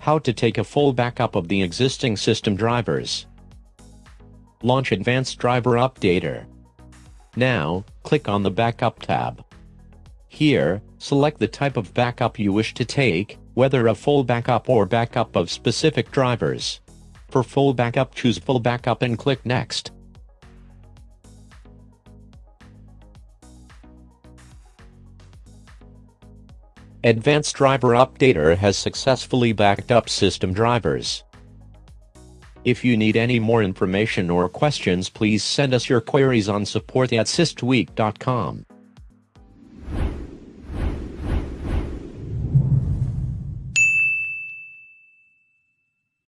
How to take a full backup of the existing system drivers. Launch Advanced Driver Updater. Now, click on the Backup tab. Here, select the type of backup you wish to take, whether a full backup or backup of specific drivers. For full backup choose Full Backup and click Next. Advanced Driver Updater has successfully backed up system drivers. If you need any more information or questions please send us your queries on support at systweak.com.